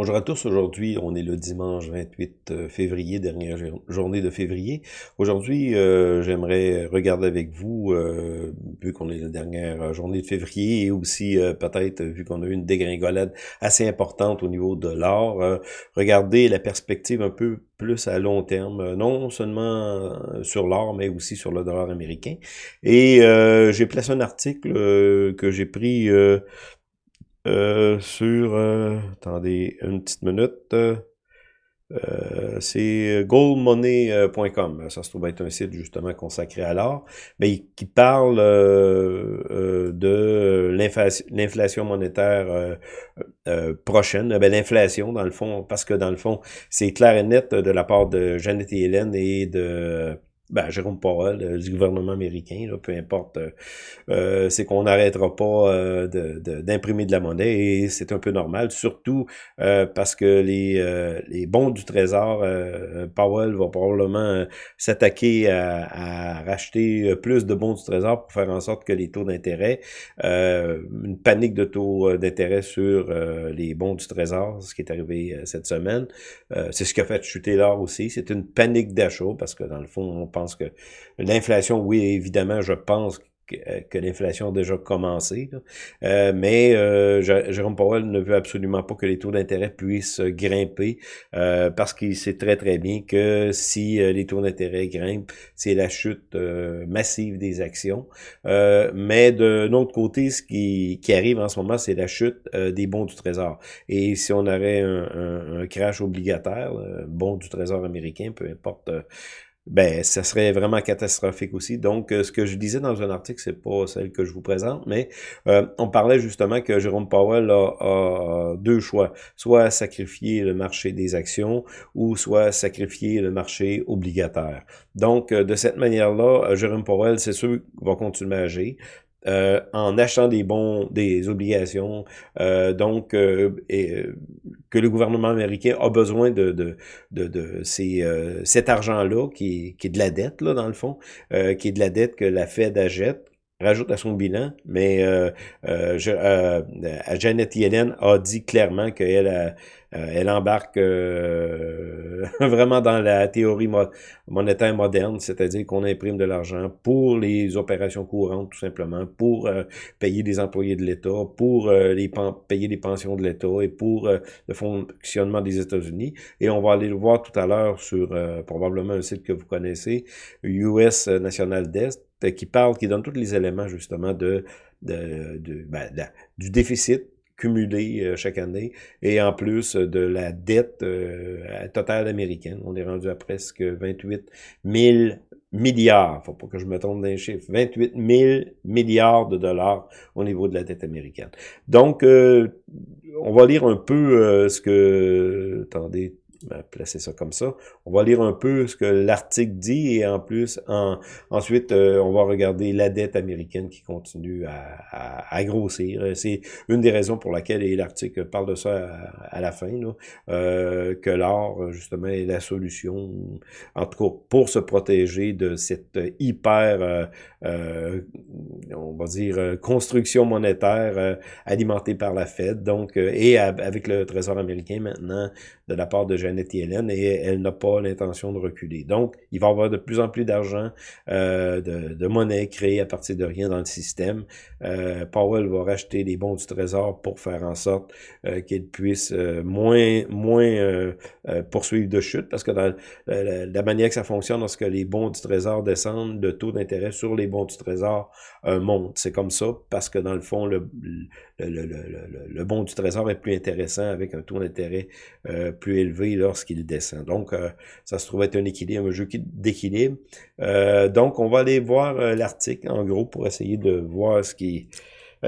Bonjour à tous, aujourd'hui on est le dimanche 28 euh, février, dernière journée de février. Aujourd'hui euh, j'aimerais regarder avec vous, euh, vu qu'on est la dernière journée de février et aussi peut-être vu qu'on a eu une dégringolade assez importante au niveau de l'or, regarder la perspective un peu plus à long terme, non seulement sur l'or mais aussi sur le dollar américain. Et j'ai placé un article que j'ai pris sur, euh, attendez une petite minute, euh, c'est goldmoney.com. Ça se trouve être un site justement consacré à l'art, mais qui parle de l'inflation monétaire prochaine. Ben, l'inflation, dans le fond, parce que dans le fond, c'est clair et net de la part de Janet et Hélène et de ben, Jérôme Powell, euh, du gouvernement américain, là, peu importe, euh, euh c'est qu'on n'arrêtera pas d'imprimer de, la monnaie et c'est un peu normal, surtout parce que les, les bons du Trésor, Powell va probablement s'attaquer à, à, racheter plus de bons du Trésor pour faire en sorte que les taux d'intérêt, une panique de taux d'intérêt sur les bons du Trésor, ce qui est arrivé cette semaine, c'est ce qui a fait chuter l'or aussi, c'est une panique d'achat parce que dans le fond, on que l'inflation, oui, évidemment, je pense euh, que l'inflation a déjà commencé. Euh, mais euh, Jérôme Powell ne veut absolument pas que les taux d'intérêt puissent grimper euh, parce qu'il sait très très bien que si les taux d'intérêt grimpent, c'est la chute massive des actions. mais de notre côté, ce qui, qui arrive en ce moment, c'est la chute des bons du Trésor. Et si on aurait un, un, un crash obligataire, bon du Trésor américain, peu importe ben ça serait vraiment catastrophique aussi. Donc, euh, ce que je disais dans un article, c'est pas celle que je vous présente, mais euh, on parlait justement que Jérôme Powell a, deux choix, soit sacrifier le marché des actions ou soit sacrifier le marché obligataire. Donc, euh, de cette manière-là, Jérôme Powell, c'est sûr, va continuer à agir. Euh, en achetant des bons, des obligations, euh, donc euh, et, que le gouvernement américain a besoin de, de, de, de ces, cet argent-là, qui, qui est de la dette, là, dans le fond, qui est de la dette que la Fed achète, rajoute à son bilan, mais euh, euh, Janet Yellen a dit clairement qu'elle euh, elle embarque euh, vraiment dans la théorie monétaire moderne, c'est-à-dire qu'on imprime de l'argent pour les opérations courantes, tout simplement, pour euh, payer des employés de l'État, pour les payer les pensions de l'État et pour le fonctionnement des États-Unis. Et on va aller le voir tout à l'heure sur probablement un site que vous connaissez, US National Debt, qui parle, qui donne tous les éléments justement de, de, de ben, du déficit euh, chaque année, et en plus de la dette euh, totale américaine. On est rendu à presque 28 000 milliards, faut pas que je me trompe dans les chiffres, 28 000 milliards de dollars au niveau de la dette américaine. Donc, euh, on va lire un peu ce que, attendez, placer ça comme ça. On va lire un peu ce que l'article dit et en plus, en, ensuite, euh, on va regarder la dette américaine qui continue à, grossir. C'est une des raisons pour laquelle, l'article parle de ça à, la fin, euh, que l'or, justement, est la solution, en tout cas, pour se protéger de cette hyper, euh, euh on va dire, construction monétaire alimentée par la Fed, donc, et avec le Trésor américain maintenant, de la part de Et elle n'a pas l'intention de reculer. Donc, il va y avoir de plus en plus d'argent, euh, de, monnaie créée à partir de rien dans le système. Euh, Powell va racheter les bons du Trésor pour faire en sorte euh, qu'il puisse euh, moins, moins poursuivre de chute, parce que dans la, la, manière que ça fonctionne, lorsque les bons du Trésor descendent, le taux d'intérêt sur les bons du Trésor monte. C'est comme ça, parce que dans le fond, le, le, le, le, bon du Trésor est plus intéressant avec un taux d'intérêt plus élevé lorsqu'il descend. Donc, euh, ça se trouve être un équilibre, un jeu d'équilibre. Euh, donc, on va aller voir euh, l'article, en gros, pour essayer de voir ce qui,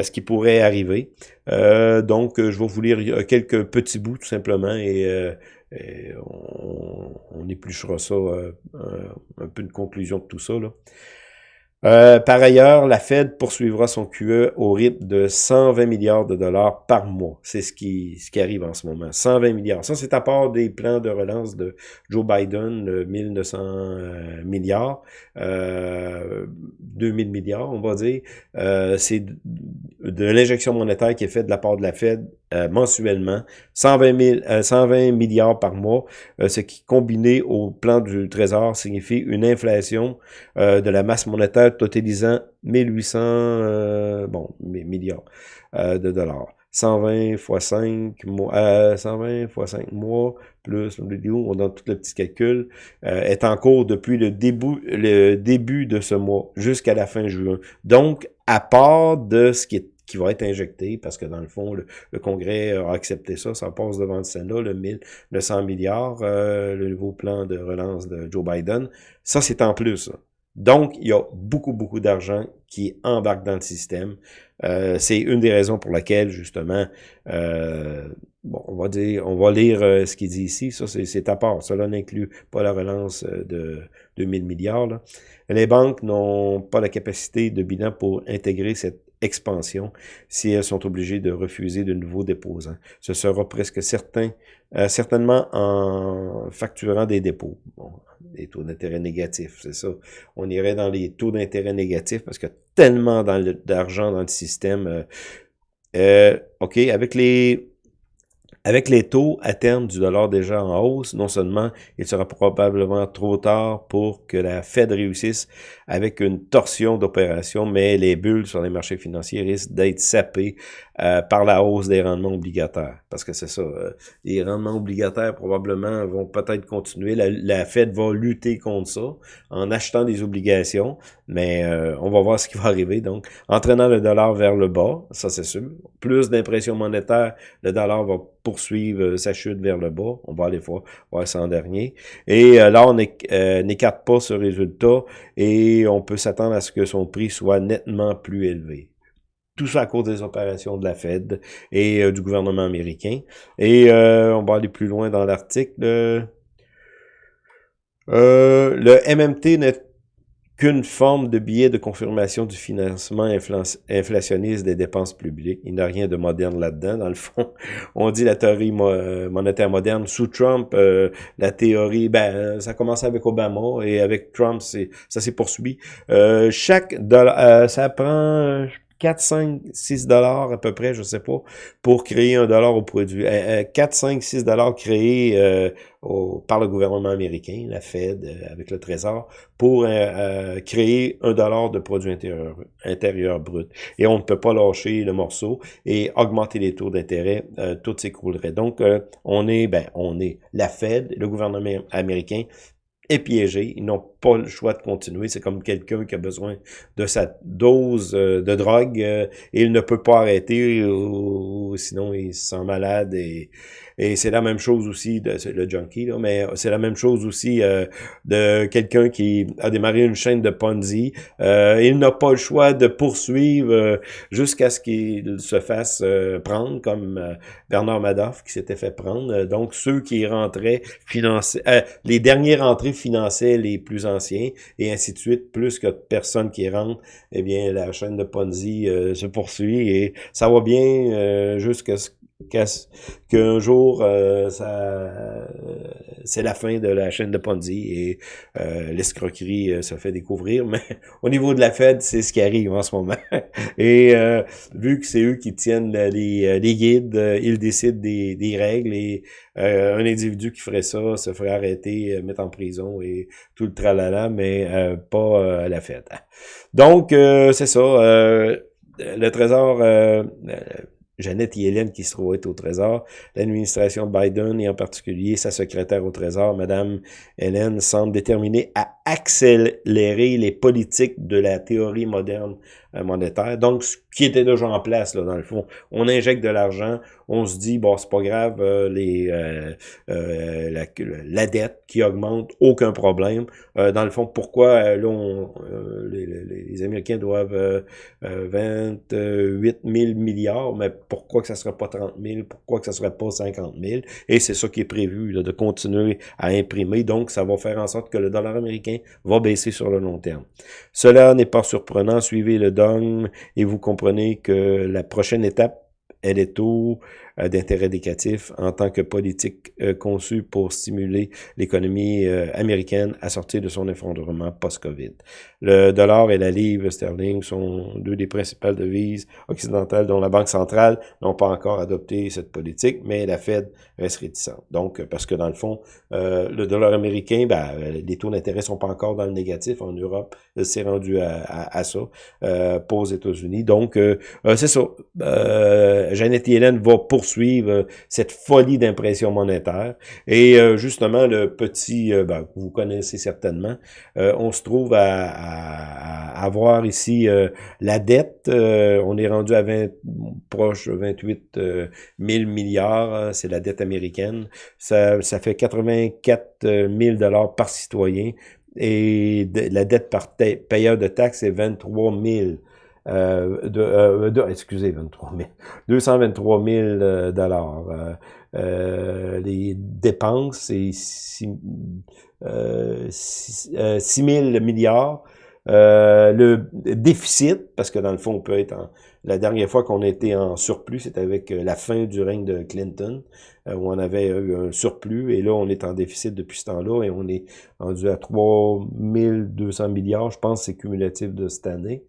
ce qui pourrait arriver. donc, je vais vous lire quelques petits bouts, tout simplement, et, on, on, épluchera ça, un peu une conclusion de tout ça. Là. Euh, par ailleurs, la Fed poursuivra son QE au rythme de 120 milliards de dollars par mois. C'est ce qui, ce qui arrive en ce moment. 120 milliards. Ça, c'est à part des plans de relance de Joe Biden, de 1900 euh, milliards, euh, 2000 milliards, on va dire. Euh, c'est de, l'injection monétaire qui est faite de la part de la Fed euh, mensuellement, 120, 120 milliards par mois, ce qui, combiné au plan du Trésor, signifie une inflation de la masse monétaire totalisant 1800 bon, milliards de dollars. 120 fois 5 mois, 120 fois 5 mois, plus, on donne tout le petit calcul, euh, est en cours depuis le début, le début de ce mois jusqu'à la fin juin. Donc, à part de ce qui est qui va être injecté, parce que dans le fond, le, Congrès a accepté ça, ça passe devant le Sénat, le, 1000, le 100 milliards, euh, le nouveau plan de relance de Joe Biden, ça c'est en plus. Donc, il y a beaucoup, beaucoup d'argent qui embarque dans le système. Euh, c'est une des raisons pour laquelle, justement, euh, bon, on va dire, on va lire euh, ce qu'il dit ici. Ça, c'est à part. Cela n'inclut pas la relance de 2000 milliards. Là. Les banques n'ont pas la capacité de bilan pour intégrer cette expansion si elles sont obligées de refuser de nouveaux déposants. Ce sera presque certain, certainement en facturant des dépôts. Bon, des taux d'intérêt négatifs, c'est ça. On irait dans les taux d'intérêt négatifs parce que tellement d'argent dans le système. Euh, euh, OK, avec les avec les taux à terme du dollar déjà en hausse, non seulement il sera probablement trop tard pour que la Fed réussisse avec une torsion d'opération, mais les bulles sur les marchés financiers risquent d'être sapées euh, par la hausse des rendements obligataires. Parce que c'est ça, euh, les rendements obligataires probablement vont peut-être continuer. La, Fed va lutter contre ça en achetant des obligations, mais euh, on va voir ce qui va arriver. Donc, entraînant le dollar vers le bas, ça c'est sûr. Plus d'impression monétaire, le dollar va poursuivre sa chute vers le bas. On va aller voir, voir ça en dernier. Et là, on n'écarte pas ce résultat et on peut s'attendre à ce que son prix soit nettement plus élevé. Tout ça à cause des opérations de la Fed et euh, du gouvernement américain. Et euh, on va aller plus loin dans l'article. Euh, le MMT n'est qu'une forme de billet de confirmation du financement inflationniste des dépenses publiques. Il n'y a rien de moderne là-dedans. Dans le fond, on dit la théorie monétaire moderne. Sous Trump, la théorie, ben, ça commence avec Obama et avec Trump, ça s'est poursuivi. chaque dollar, ça prend, 4, 5, 6 dollars à peu près, je sais pas, pour créer un dollar au produit. 4, 5, 6 dollars créés euh, par le gouvernement américain, la Fed, euh, avec le Trésor, pour euh, créer un dollar de produit intérieur, intérieur brut. Et on ne peut pas lâcher le morceau et augmenter les taux d'intérêt, tout s'écroulerait. Donc, on est, ben, on est la Fed, le gouvernement américain est piégé. Ils n'ont pas le choix de continuer. C'est comme quelqu'un qui a besoin de sa dose euh, de drogue euh, et il ne peut pas arrêter ou, sinon il se sent malade et, et c'est la même chose aussi de le junkie là, mais c'est la même chose aussi euh, de quelqu'un qui a démarré une chaîne de Ponzi. il n'a pas le choix de poursuivre jusqu'à ce qu'il se fasse prendre comme Bernard Madoff qui s'était fait prendre. donc ceux qui rentraient finançaient les derniers rentrées finançaient les plus et ainsi de suite. Plus que de personnes qui rentrent, eh bien, la chaîne de Ponzi euh, se poursuit et ça va bien euh, jusqu'à ce qu'un jour, euh, c'est la fin de la chaîne de Ponzi et euh, l'escroquerie euh, se fait découvrir. Mais au niveau de la Fed, c'est ce qui arrive en ce moment. et vu que c'est eux qui tiennent les, les guides, ils décident des, des règles et un individu qui ferait ça se ferait arrêter, mettre en prison et tout le tralala, mais pas la Fed. Donc, c'est ça. le Trésor Jeannette Yellen qui se trouve être au Trésor, l'administration Biden et en particulier sa secrétaire au Trésor, Madame Hélène, semble déterminée à accélérer les politiques de la théorie moderne euh, monétaire. Donc, ce qui était déjà en place, là, dans le fond, on injecte de l'argent, on se dit, bon, c'est pas grave, euh, les, euh, la, la, dette qui augmente, aucun problème. dans le fond, pourquoi là, on, les, les, Américains doivent 28 000 milliards, mais pourquoi que ça serait pas 30 000, pourquoi que ça serait pas 50 000? Et c'est ça qui est prévu, là, de continuer à imprimer. Donc, ça va faire en sorte que le dollar américain va baisser sur le long terme. Cela n'est pas surprenant, suivez le et vous comprenez que la prochaine étape, elle est au d'intérêt décatif en tant que politique euh, conçue pour stimuler l'économie euh, américaine à sortir de son effondrement post-COVID. Le dollar et la livre sterling sont deux des principales devises occidentales dont la Banque centrale n'ont pas encore adopté cette politique, mais la Fed reste réticente. Donc, parce que dans le fond, le dollar américain, ben, les taux d'intérêt sont pas encore dans le négatif. En Europe, c'est rendu à, à, ça, pas aux États-Unis. Donc, c'est ça. Janet Yellen va poursuivre cette folie d'impression monétaire. Et justement, le petit, ben, vous connaissez certainement, on se trouve à à, avoir ici euh, la dette. Euh, on est rendu à 20, proche de 28 000 milliards, hein, c'est la dette américaine. Ça, ça fait 84 000 dollars par citoyen et la dette par payeur de taxes est 23 000. Euh, de, euh, de, excusez, 23 000, 223 000 dollars. Euh, les dépenses, c'est 6, 6, 6 000 milliards. Euh, le déficit, parce que dans le fond, on peut être en... La dernière fois qu'on était en surplus, c'était avec euh, la fin du règne de Clinton, euh, où on avait eu un surplus, et là, on est en déficit depuis ce temps-là, et on est rendu à 3200 milliards, je pense, c'est cumulatif de cette année.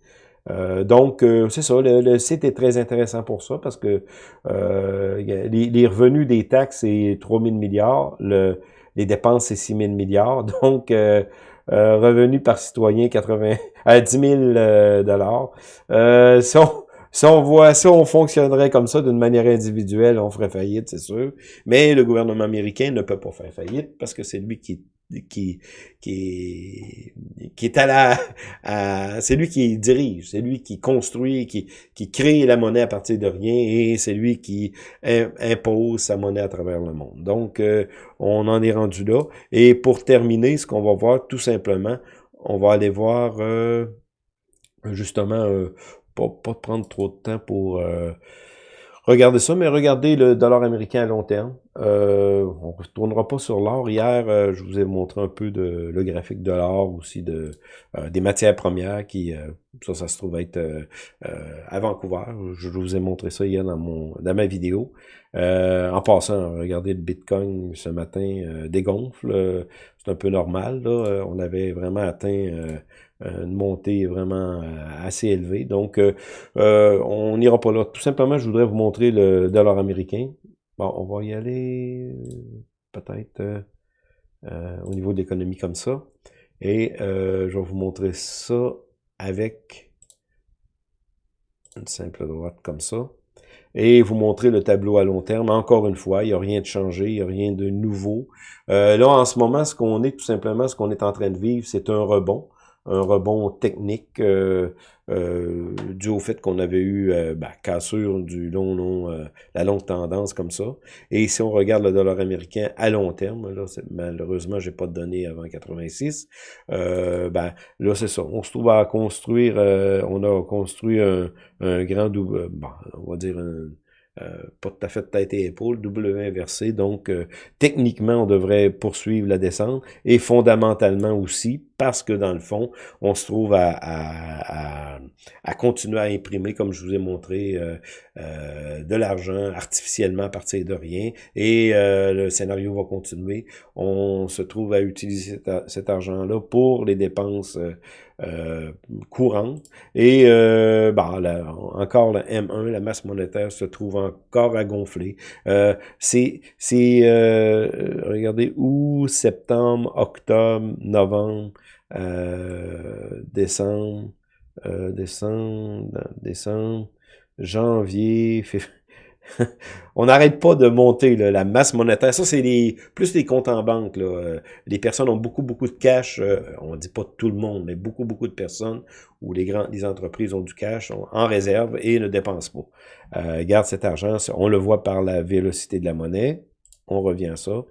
Donc, c'est ça, le, site est très intéressant pour ça, parce que les, revenus des taxes, c'est 3000 milliards, le, les dépenses, c'est 6000 milliards, donc... Euh, revenu par citoyen 80 à 10 000 euh, dollars. Euh, si, on, si on voit, si on fonctionnerait comme ça d'une manière individuelle, on ferait faillite, c'est sûr. Mais le gouvernement américain ne peut pas faire faillite parce que c'est lui qui qui, qui, qui est à la, c'est lui qui dirige, c'est lui qui construit, qui, qui crée la monnaie à partir de rien et c'est lui qui impose sa monnaie à travers le monde. Donc, euh, on en est rendu là. Et pour terminer, ce qu'on va voir, tout simplement, on va aller voir, euh, justement, euh, pas, pas prendre trop de temps pour Regardez ça, mais regardez le dollar américain à long terme. Euh, on ne retournera pas sur l'or. Hier, euh, je vous ai montré un peu de le graphique de l'or, aussi de euh, des matières premières qui, ça, ça se trouve être à Vancouver. Je vous ai montré ça hier dans mon dans ma vidéo. en passant, regardez le Bitcoin ce matin dégonfle. C'est un peu normal. Là. On avait vraiment atteint une montée vraiment euh, assez élevée. Donc, euh, on n'ira pas là. Tout simplement, je voudrais vous montrer le dollar américain. Bon, on va y aller peut-être au niveau de l'économie comme ça. Et je vais vous montrer ça avec une simple droite comme ça. Et vous montrer le tableau à long terme. Encore une fois, il n'y a rien de changé, il n'y a rien de nouveau. là, en ce moment, ce qu'on est, tout simplement, ce qu'on est en train de vivre, c'est un rebond un rebond technique euh, euh, dû au fait qu'on avait eu euh, ben, cassure du long, long, euh, la longue tendance comme ça. Et si on regarde le dollar américain à long terme, là, malheureusement, j'ai pas de données avant 86, euh, ben, là, c'est ça. On se trouve à construire, on a construit un, un grand double, bon, on va dire un, euh, pas tout à fait tête et épaule, W inversé. Donc, euh, techniquement, on devrait poursuivre la descente et fondamentalement aussi, parce que dans le fond, on se trouve à, continuer à imprimer, comme je vous ai montré, euh, de l'argent artificiellement à partir de rien. Et le scénario va continuer. On se trouve à utiliser cet, argent-là pour les dépenses euh, courante. Et euh, bah, encore le M1, la masse monétaire se trouve encore à gonfler. Euh, c'est, euh, regardez, août, septembre, octobre, novembre, décembre, décembre, décembre, janvier, février. on n'arrête pas de monter la masse monétaire. Ça, c'est plus les comptes en banque. Euh, les personnes ont beaucoup, beaucoup de cash. Euh, on dit pas tout le monde, mais beaucoup, beaucoup de personnes où les grandes entreprises ont du cash en réserve et ne dépensent pas. Euh, garde cet argent. On le voit par la vélocité de la monnaie. On revient à ça.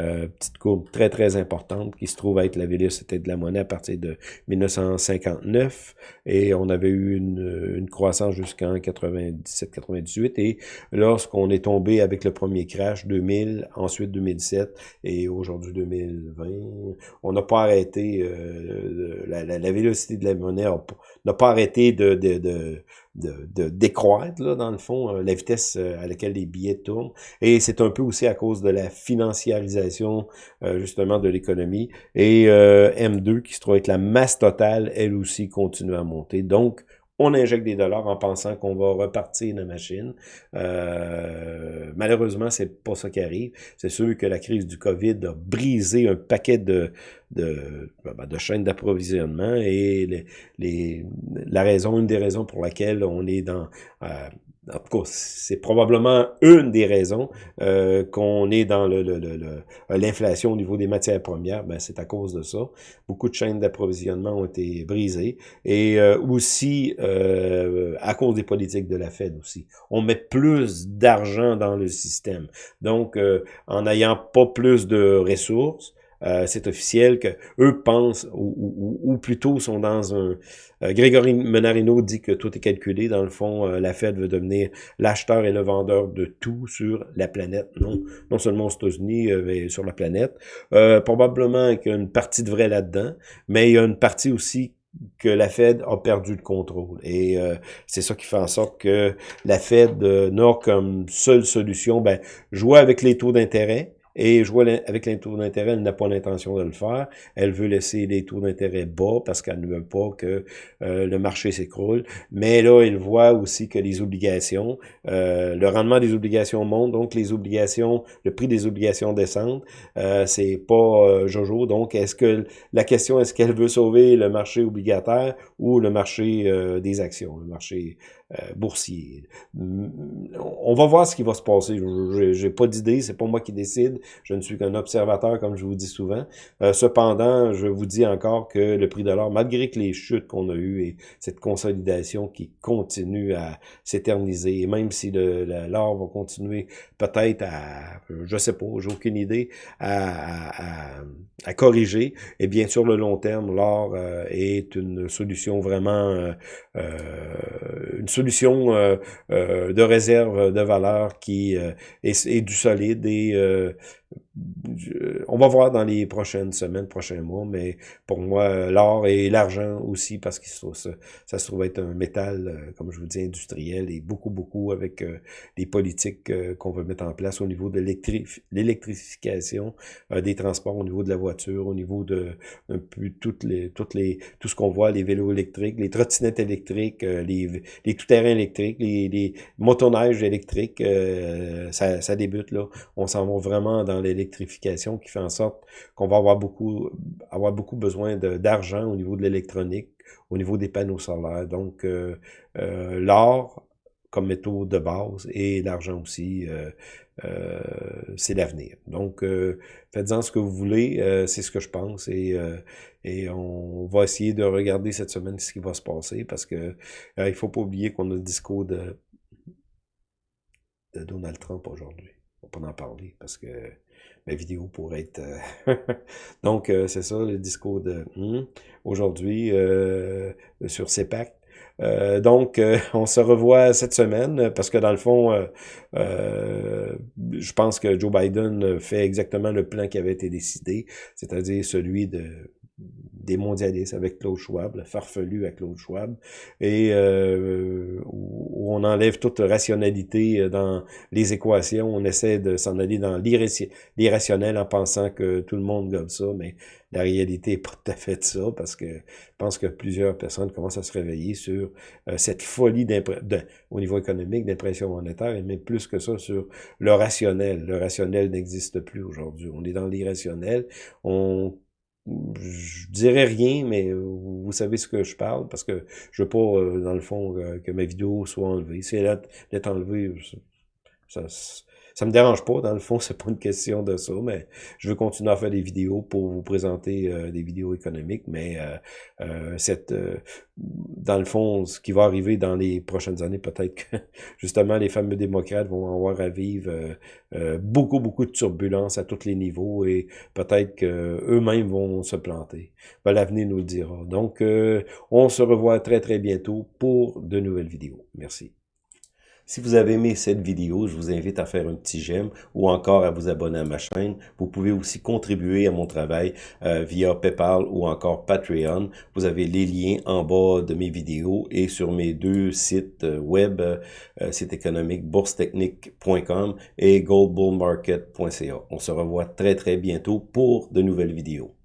Euh, petite courbe très, très importante qui se trouve être la vélocité de la monnaie à partir de 1959. Et on avait eu une, une croissance jusqu'en 97-98. Et lorsqu'on est tombé avec le premier crash, 2000, ensuite 2007 et aujourd'hui 2020, on n'a pas arrêté, euh, la, la, la, vélocité de la monnaie n'a pas arrêté de, de, de de, décroître, là, dans le fond, euh, la vitesse euh, à laquelle les billets tournent. Et c'est un peu aussi à cause de la financiarisation, euh, justement, de l'économie. Et M2, qui se trouve être la masse totale, elle aussi continue à monter. Donc, on injecte des dollars en pensant qu'on va repartir la machine. Euh, malheureusement, c'est pas ça qui arrive. C'est sûr que la crise du COVID a brisé un paquet de, de, ben, de chaînes d'approvisionnement et les, les, la raison, une des raisons pour laquelle on est dans euh, en tout cas, c'est probablement une des raisons euh, qu'on est dans l'inflation le, le, au niveau des matières premières. Ben, c'est à cause de ça. Beaucoup de chaînes d'approvisionnement ont été brisées. Et euh, aussi, euh, à cause des politiques de la Fed aussi. On met plus d'argent dans le système. Donc, euh, en n'ayant pas plus de ressources, euh, c'est officiel que eux pensent, ou, ou, plutôt sont dans un... Euh, Grégory Menarino dit que tout est calculé. Dans le fond, euh, la Fed veut devenir l'acheteur et le vendeur de tout sur la planète. Non, non seulement aux États-Unis, mais sur la planète. probablement qu'il y a une partie de vrai là-dedans, mais il y a une partie aussi que la Fed a perdu le contrôle. Et c'est ça qui fait en sorte que la Fed n'a comme seule solution, ben, jouer avec les taux d'intérêt, et je vois avec les taux d'intérêt, elle n'a pas l'intention de le faire. Elle veut laisser les taux d'intérêt bas parce qu'elle ne veut pas que euh, le marché s'écroule. Mais là, elle voit aussi que les obligations, euh, le rendement des obligations monte, donc les obligations, le prix des obligations descendent. Euh, c'est pas euh, Jojo. Donc, est-ce que la question, est-ce qu'elle veut sauver le marché obligataire ou le marché des actions, le marché euh, boursier. On va voir ce qui va se passer. J'ai pas d'idée, c'est pas moi qui décide. Je ne suis qu'un observateur, comme je vous dis souvent. Euh, cependant, je vous dis encore que le prix de l'or, malgré que les chutes qu'on a eues et cette consolidation qui continue à s'éterniser, et même si l'or va continuer peut-être à, je sais pas, j'ai aucune idée, à, à, corriger, et bien sur le long terme, l'or euh, est une solution vraiment, une solution solution euh, euh, de réserve de valeur qui euh, est, est, du solide et on va voir dans les prochaines semaines, prochains mois, mais pour moi, l'or et l'argent aussi, parce que ça, ça, se trouve être un métal, euh, comme je vous dis, industriel, et beaucoup, beaucoup avec euh, les politiques euh, qu'on veut mettre en place au niveau de l'électrification des transports, au niveau de la voiture, au niveau de un peu toutes les, toutes les, tout ce qu'on voit, les vélos électriques, les trottinettes électriques, les, les tout-terrains électriques, les, motoneiges électriques, ça, ça débute là. On s'en va vraiment dans l'électrification qui fait en sorte qu'on va avoir beaucoup, avoir beaucoup besoin d'argent au niveau de l'électronique, au niveau des panneaux solaires. Donc, euh, euh, l'or comme métaux de base et l'argent aussi, euh, c'est l'avenir. Donc, faites-en ce que vous voulez, c'est ce que je pense et, et on va essayer de regarder cette semaine ce qui va se passer parce que il faut pas oublier qu'on a le discours de, de Donald Trump aujourd'hui. On pas en parler parce que ma vidéo pourrait être... Euh, donc, euh, c'est ça, le discours de hmm, aujourd'hui euh, sur CEPAC. Euh, donc, on se revoit cette semaine parce que dans le fond, je pense que Joe Biden fait exactement le plan qui avait été décidé, c'est-à-dire celui de des mondialistes avec Claude Schwab, le farfelu avec Claude Schwab, et euh, où, on enlève toute rationalité euh, dans les équations, on essaie de s'en aller dans l'irrationnel en pensant que tout le monde gobe ça, mais la réalité n'est pas tout à fait ça, parce que je pense que plusieurs personnes commencent à se réveiller sur euh, cette folie au niveau économique d'impression monétaire, et même plus que ça sur le rationnel. Le rationnel n'existe plus aujourd'hui. On est dans l'irrationnel, on je dirais rien, mais vous savez ce que je parle, parce que je veux pas, euh, dans le fond, euh, que ma vidéo soit enlevée. Si elle est enlevée, ça, ça me dérange pas, dans le fond, c'est pas une question de ça, mais je veux continuer à faire des vidéos pour vous présenter euh, des vidéos économiques, mais cette, dans le fond, ce qui va arriver dans les prochaines années, peut-être que justement les fameux démocrates vont avoir à vivre beaucoup, beaucoup de turbulences à tous les niveaux et peut-être qu'eux-mêmes vont se planter. Ben, L'avenir nous le dira. Donc, on se revoit très, très bientôt pour de nouvelles vidéos. Merci. Si vous avez aimé cette vidéo, je vous invite à faire un petit j'aime ou encore à vous abonner à ma chaîne. Vous pouvez aussi contribuer à mon travail euh, via PayPal ou encore Patreon. Vous avez les liens en bas de mes vidéos et sur mes deux sites euh, web, euh, site économique boursetechnique.com et goldbullmarket.ca. On se revoit très très bientôt pour de nouvelles vidéos.